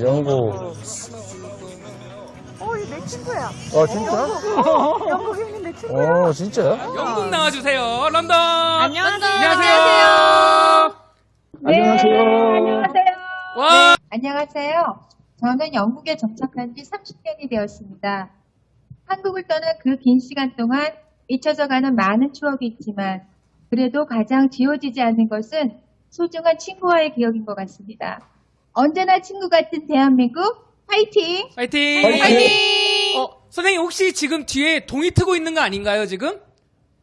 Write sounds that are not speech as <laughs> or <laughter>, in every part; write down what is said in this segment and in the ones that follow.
영국. 어, 이내 친구야. 아, 진짜? 영국에 있는 내 친구야. 어, 진짜요? 영국 나와주세요. 런던. 안녕하세요. 안녕하세요. 안녕하세요. 안녕하세요. 와. 안녕하세요. 저는 영국에 정착한 지 30년이 되었습니다. 한국을 떠난 그 긴 시간 동안 잊혀져가는 많은 추억이 있지만 그래도 가장 지워지지 않는 것은 소중한 친구와의 기억인 것 같습니다. 언제나 친구 같은 대한민국 화이팅! 파이팅. 파이팅! 어, 선생님 혹시 지금 뒤에 동이 트고 있는 거 아닌가요 지금?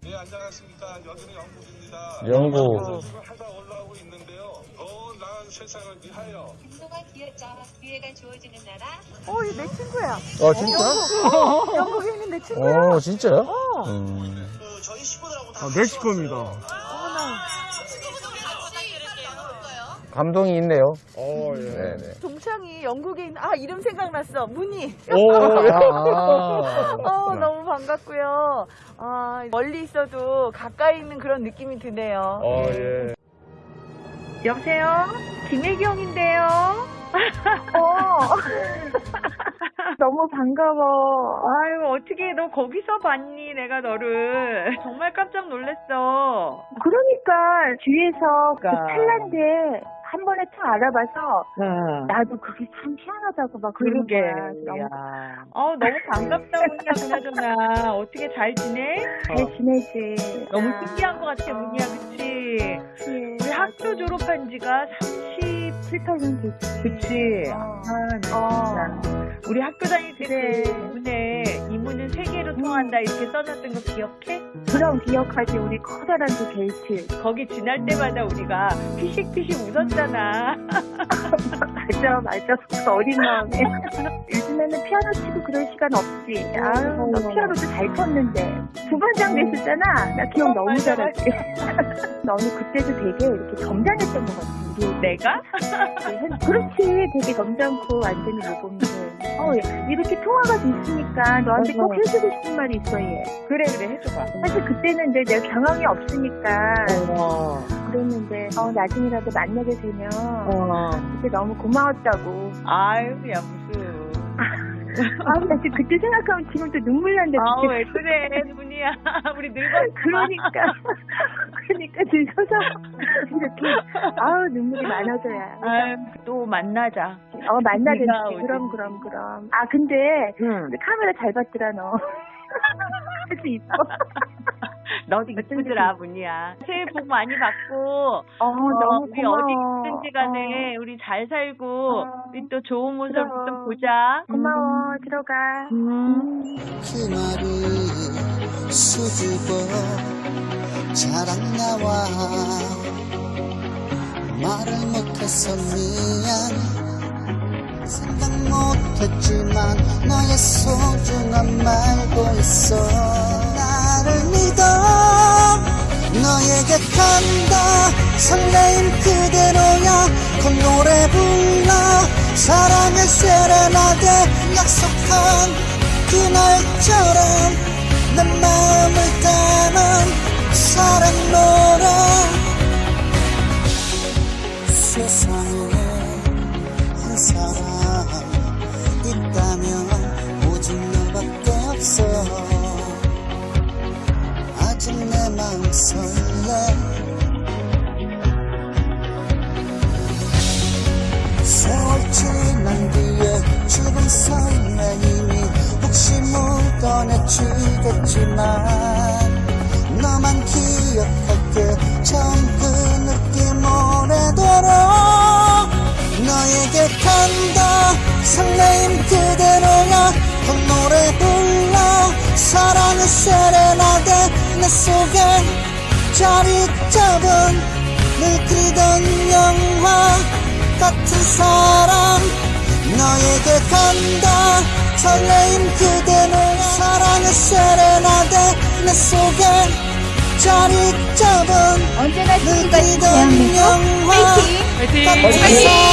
네, 안녕하십니까. 여든 영국입니다. 영국. 하다 올라오고 있는데요. 더 나은 세상을 위하여 그동안 기회가, 기회가 주어지는 나라 어, 이내 친구야. 아, 진짜? 영국에 있는 내 친구야. 어, 진짜요? 어. 음. 내 식구입니다. 감동이 있네요. 어, 예. 네네. 동창이 영국에 있는, 아, 이름 생각났어. 문희. 오, 아. 어, 너무 반갑고요. 아, 멀리 있어도 가까이 있는 그런 느낌이 드네요. 어, 예. 여보세요? 김혜경인데요. 어. <laughs> 너무 반가워. 아유, 어떻게 너 거기서 봤니? 내가 너를. 정말 깜짝 놀랐어. 그러니까 뒤에서 그 그러니까. 찰나인데 한 번에 탁 알아봐서 응. 나도 그게 참 희한하다고 막 그러게. 너무 야. 어, 너무 반갑다, 문이야, 그나저나. 어떻게 잘 지내? 잘 지내지. 너무 아, 신기한 것 같아, 문이야, 그치? 그치. 우리 학교 졸업한 지가 30, 7, 8년 됐지. 그치? 어. 아, 나 어. 진짜. 우리 학교 다닐 때 그래. 통한다 이렇게 써놨던 거 기억해? 그럼 기억하지 우리 커다란 그 게이트. 거기 지날 때마다 우리가 피식피식 웃었잖아. 맞아 맞아 그 어린 마음에. 요즘에는 피아노 치고 그럴 시간 없지. 아유 어. 너 피아노도 잘 쳤는데 부반장 됐었잖아. 나 기억 너무 잘하지. <laughs> 너는 그때도 되게 이렇게 점잖했던 것 같아. 우리 내가? 그렇지 되게 점잖고 완전히 모범들 어 이렇게 통화가 됐으니까 너한테 꼭 어허. 해주고 싶은 말이 있어 얘 그래 그래 해줘봐. 사실 그때는 이제 내가 경황이 없으니까 어. 그랬는데 어 나중이라도 만나게 되면 어. 그때 너무 고마웠다고 아유 야 무슨. 아 나 지금 그때 생각하면 지금 또 눈물 난다 아우 왜 그래 문이야. 우리 늙었어. 그러니까 <laughs> 그러니까 늙어서 이렇게 아우 눈물이 많아져야 아유 또 만나자. 어 만나든지. 그럼 그럼 그럼 아 근데 응. 카메라 잘 봤더라 너. <laughs> 아주 이뻐. 너도 이쁘더라 문이야. 새해 복 많이 받고 어, 너무 우리 고마워. 어디 있든지 간에 우리 잘 살고 어. 우리 또 좋은 모습 그럼. 좀 보자. 고마워. 들어가. 음. 그 수줍어 자랑 나와 말을 못해서 미안 생각 못했지만 너의 소중함 알고 있어 나를 믿어 너에게 간다 설레임 그대로야 그 노래 불러 사랑의 세레나데 약속한 그날처럼 내 마음을 담은 사랑 노래 세상에 한 사람 있다면 오직 너밖에 없어. 아직 내 마음 설레 뒤에 죽은 설레임이 혹시 묻어내지겠지만 너만 기억할게. 처음 그 느낌 오래도록 너에게 간다. 설레임 그대로야. 그 노래 불러. 사랑의 세레나데 내 속에 자리 잡은 늘 그리던 영화 같은 사랑 너에게 간다. 설레임 그대로 사랑의 세레나데. 내 속에 자리 잡은 언제나 그리던 대한민국. 화이팅! 같은 사랑